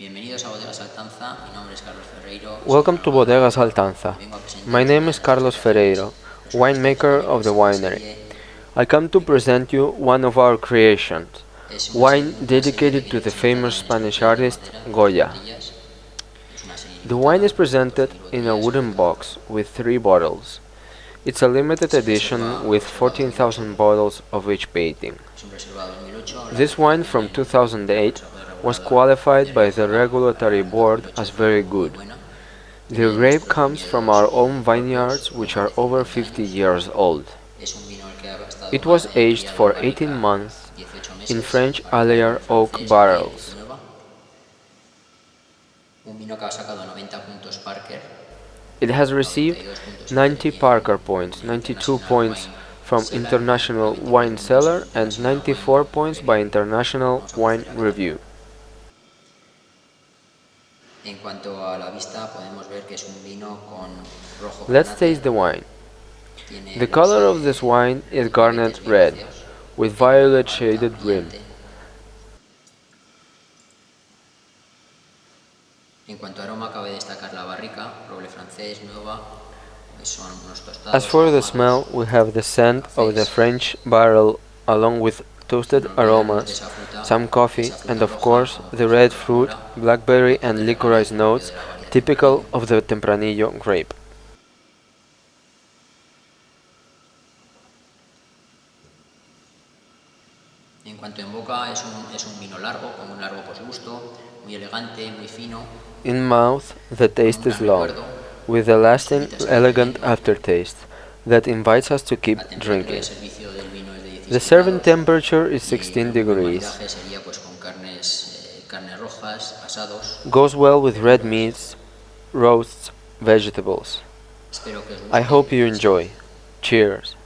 Bienvenidos a Bodegas Altanza, mi nombre es Carlos Ferreiro. Welcome to Bodegas Altanza. My name is Carlos Ferreiro, winemaker of the winery. I come to present you one of our creations, wine dedicated to the famous Spanish artist Goya. The wine is presented in a wooden box with three bottles. It's a limited edition with 14,000 bottles of each painting. This wine from 2008 was qualified by the regulatory board as very good. The grape comes from our own vineyards which are over 50 years old. It was aged for 18 months in French Allier oak barrels. It has received 90 Parker points, 92 points from International Wine Cellar and 94 points by International Wine Review. Let's taste the wine. The color of this wine is garnet red, with violet shaded rim. As for the smell, we have the scent of the French barrel along with toasted aromas, some coffee, and of course the red fruit, blackberry and licorice notes typical of the Tempranillo grape. En cuanto en boca es un, es un vino largo, con un largo posgusto, muy elegante, muy fino. In mouth, the taste is long, with a lasting, elegant aftertaste that invites us to keep drinking. The serving temperature is 16 degrees. Goes well with red meats, roasts, vegetables. I hope you enjoy. Cheers.